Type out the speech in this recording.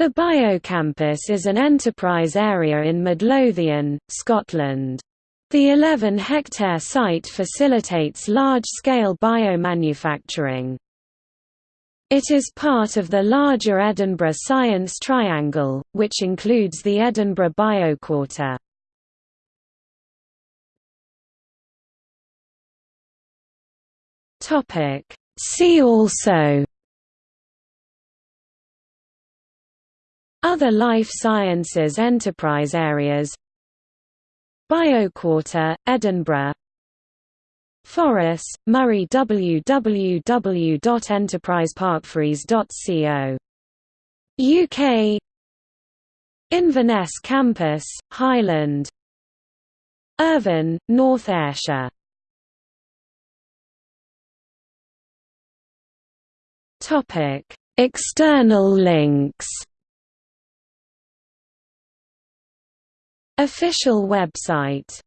The Biocampus is an enterprise area in Midlothian, Scotland. The 11-hectare site facilitates large-scale biomanufacturing. It is part of the larger Edinburgh Science Triangle, which includes the Edinburgh Bioquarter. See also Other life sciences enterprise areas. Bioquarter, Edinburgh. Forres, Moray www.enterpriseparkforres.co. UK Inverness Campus, Highland. Irvine, North Ayrshire. External links Official website